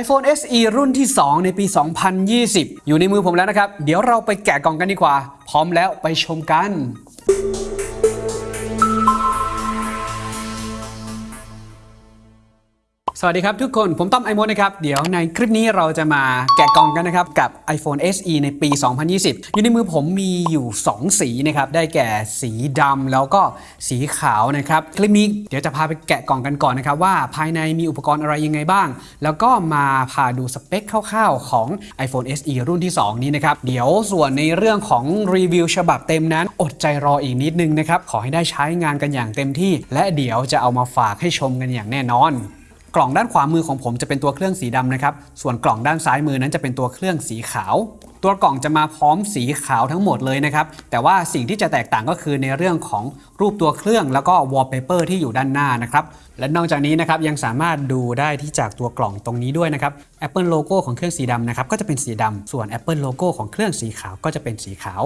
iPhone SE รุ่นที่ 2 ในปี 2020 อยู่ในมือผมแล้วนะครับ เดี๋ยวเราไปแกะกล่องกันดีกว่า พร้อมแล้วไปชมกัน สวัสดีครับทุกคนผมต้อมไอโมดนะครับ เดี๋ยวในคลิปนี้เราจะมาแกะกล่องกันนะครับ กับ iPhone SE ในปี 2020 อยู่ในมือผมมีอยู่ 2 สีนะครับ ได้แก่สีดำแล้วก็สีขาวนะครับ คลิปนี้เดี๋ยวจะพาไปแกะกล่องกันก่อนนะครับ ว่าภายในมีอุปกรณ์อะไรยังไงบ้าง แล้วก็มาพาดูสเปคคร่าวๆ ของ iPhone SE รุ่นที่ 2 นี้นะครับ เดี๋ยวส่วนในเรื่องของรีวิวฉบับเต็มนั้น อดใจรออีกนิดนึงนะครับขอให้ได้ใช้งานกันอย่างเต็มที่ และเดี๋ยวจะเอามาฝากให้ชมกันอย่างแน่นอน กล่องด้านขวามือของผมจะเป็นตัวเครื่องสีดำนะครับ ส่วนกล่องด้านซ้ายมือนั้นจะเป็นตัวเครื่องสีขาว ตัวกล่องจะมาพร้อมสีขาวทั้งหมดเลยนะครับ แต่ว่าสิ่งที่จะแตกต่างก็คือในเรื่องของรูปตัวเครื่องแล้วก็วอลเปเปอร์ที่อยู่ด้านหน้านะครับ และนอกจากนี้นะครับยังสามารถดูได้ที่จากตัวกล่องตรงนี้ด้วยนะครับ Apple โลโก้ของเครื่องสีดำนะครับก็จะเป็นสีดำส่วน Apple โลโก้ของเครื่องสีขาวก็จะเป็นสีขาว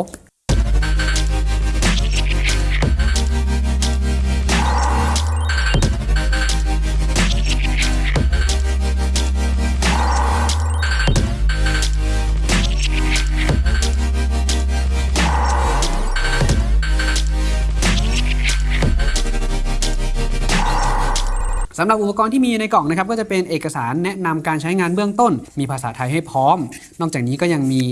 สำหรับอุปกรณ์ที่มีในกล่องนะครับก็จะเป็นเอกสารแนะนำการใช้งานเบื้องต้น มีภาษาไทยให้พร้อม นอกจากนี้ก็ยังมี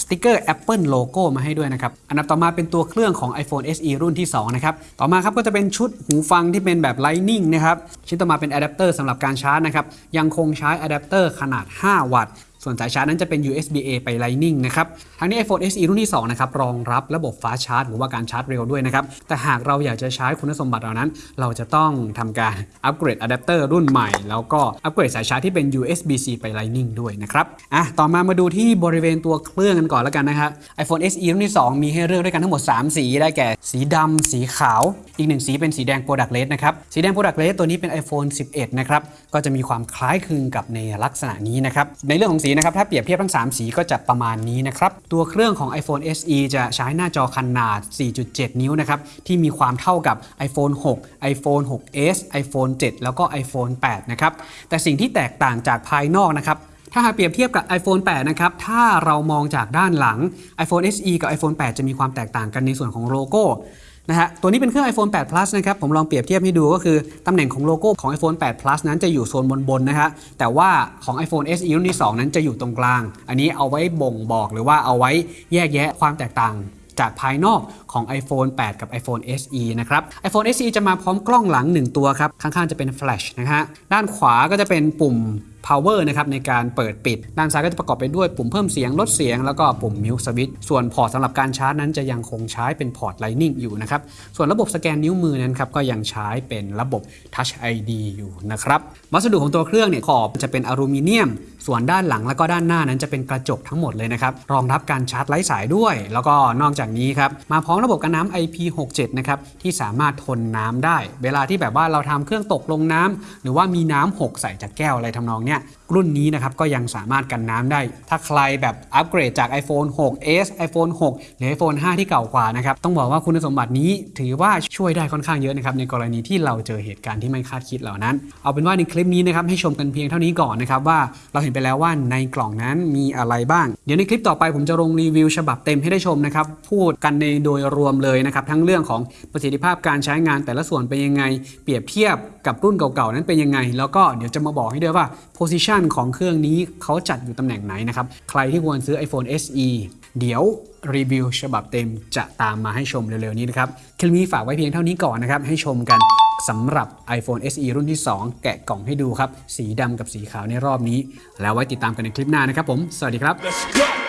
สติกเกอร์ Apple โลโก้มาให้ด้วยนะครับ อันดับต่อมาเป็นตัวเครื่องของ iPhone SE รุ่นที่ 2 นะครับ ต่อมาครับก็จะเป็นชุดหูฟังที่เป็นแบบ Lightning นะครับ ชิ้นต่อมาเป็นอะแดปเตอร์สำหรับการชาร์จนะครับ ยังคงใช้อะแดปเตอร์ขนาด 5 วัตต์ ส่วนสายชาร์จนั้นจะเป็น USB-A ไป Lightning นะครับทั้งนี้ iPhone SE รุ่นที่2นะครับรองรับระบบ fast charge หรือว่าการชาร์จเร็วด้วยนะครับ แต่หากเราอยากจะใช้คุณสมบัติเหล่านั้น เราจะต้องทำการอัปเกรดอะแดปเตอร์รุ่นใหม่ แล้วก็อัปเกรดสายชาร์จที่เป็น USB-C ไป Lightning ด้วยนะครับอะต่อมามาดูที่บริเวณตัวเครื่องกันก่อนแล้วกันนะครับ iPhone SE รุ่นที่ 2 มีให้เลือกด้วยกันทั้งหมด 3 สีได้แก่ สีดำสีขาว อีกหนึ่งสีเป็นสีแดง Product Red นะครับสีแดง Product Red ตัวนี้เป็น iPhone 11 นะครับก็จะมีความคล้ายคลึงกับในลักษณะนี้นะครับในเรื่องของสีนะครับถ้าเปรียบเทียบทั้ง 3 สีก็จะประมาณนี้นะครับตัวเครื่องของ iPhone SE จะใช้หน้าจอขนาด 4.7 นิ้วนะครับที่มีความเท่ากับ iPhone 6 iPhone 6s iPhone 7 แล้วก็ iPhone 8 นะครับแต่สิ่งที่แตกต่างจากภายนอกนะครับถ้าหากเปรียบเทียบกับ iPhone 8 นะครับ ถ้าเรามองจากด้านหลัง iPhone SE กับ iPhone 8 จะมีความแตกต่างกันในส่วนของโลโก้ นะฮะตัวนี้เป็นเครื่อง iPhone 8 Plus นะครับ ผมลองเปรียบเทียบให้ดูก็คือ ตำแหน่งของโลโก้ของ iPhone 8 Plus นั้นจะอยู่โซนบนๆนะฮะแต่ว่าของ iPhone SE รุ่นที่ 2 นั้นจะอยู่ตรงกลาง อันนี้เอาไว้บ่งบอกหรือว่าเอาไว้แยกแยะความแตกต่างจากภายนอกของ iPhone 8 กับ iPhone SE นะครับ iPhone SE จะมาพร้อมกล้องหลัง 1 ตัวครับ ข้างๆ จะเป็น Flash นะฮะ ด้านขวาก็จะเป็นปุ่ม power นะครับในการเปิดปิด ด้านซ้ายก็จะประกอบไปด้วยปุ่มเพิ่มเสียงลดเสียงแล้วก็ปุ่ม mute switch ส่วนพอร์ตสำหรับการชาร์จนั้นจะยังคงใช้เป็นพอร์ต Lightning อยู่นะครับ ส่วนระบบสแกนนิ้วมือนั้นครับก็ยังใช้เป็นระบบ Touch ID อยู่นะครับวัสดุของตัวเครื่องเนี่ยขอบจะเป็นอลูมิเนียม ส่วนด้านหลังแล้วก็ด้านหน้านั้นจะเป็นกระจกทั้งหมดเลยนะครับรองรับการชาร์จไร้สายด้วย แล้วก็นอกจากนี้ครับมาพร้อมระบบกันน้ำ IP67 นะครับที่สามารถทนน้ำได้ เวลาที่แบบว่าเราทำเครื่องตกลงน้ำหรือว่ามีน้ำหกใส่จากแก้วอะไรทำนองเนี้ย ha รุ่นนี้นะครับก็ยังสามารถกันน้ำได้ ถ้าใครแบบอัปเกรดจาก iPhone 6s iPhone 6 หรือ iPhone 5 ที่เก่ากว่านะครับ ต้องบอกว่าคุณสมบัตินี้ถือว่าช่วยได้ค่อนข้างเยอะนะครับในกรณีที่เราเจอเหตุการณ์ที่ไม่คาดคิดเหล่านั้น เอาเป็นว่าในคลิปนี้นะครับให้ชมกันเพียงเท่านี้ก่อนนะครับว่าเราเห็นไปแล้วว่าในกล่องนั้นมีอะไรบ้าง เดี๋ยวในคลิปต่อไปผมจะลงรีวิวฉบับเต็มให้ได้ชมนะครับพูดกันในโดยรวมเลยนะครับทั้งเรื่องของประสิทธิภาพการใช้งานแต่ละส่วนเป็นยังไง เปรียบเทียบกับรุ่นเก่าๆนั้นเป็นยังไง แล้วก็เดี๋ยวจะมาบอกให้ด้วยว่า position ของเครื่องนี้เขาจัดอยู่ตำแหน่งไหนนะครับ ใครที่ควรซื้อ iPhone SE เดี๋ยวรีวิวฉบับเต็มจะตามมาให้ชมเร็วๆนี้นะครับ คลิปนี้ฝากไว้เพียงเท่านี้ก่อนนะครับ ให้ชมกันสำหรับ iPhone SE รุ่นที่ 2 แกะกล่องให้ดูครับ สีดำกับสีขาวในรอบนี้ แล้วไว้ติดตามกันในคลิปหน้านะครับผม สวัสดีครับ Let's go.